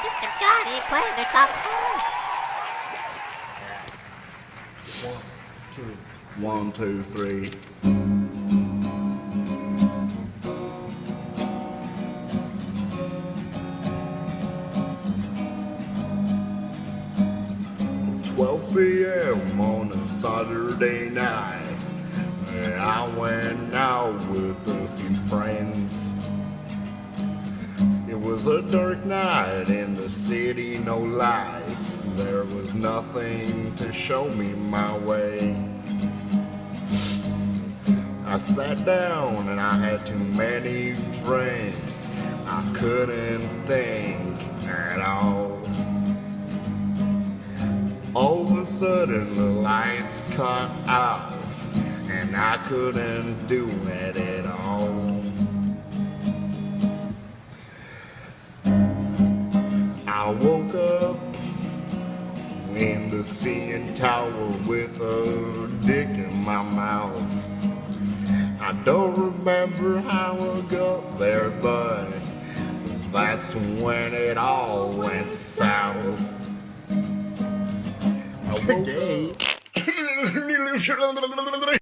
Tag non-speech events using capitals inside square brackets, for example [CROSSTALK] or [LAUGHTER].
Mr. Johnny their song home. One, two, three. Twelve p.m. on a Saturday night. I went out with a few friends. Was a dark night in the city, no lights. There was nothing to show me my way. I sat down and I had too many drinks. I couldn't think at all. All of a sudden the lights cut out and I couldn't do it at all. I woke up in the CN Tower with a dick in my mouth. I don't remember how I got there, but that's when it all went south. I woke up. [LAUGHS]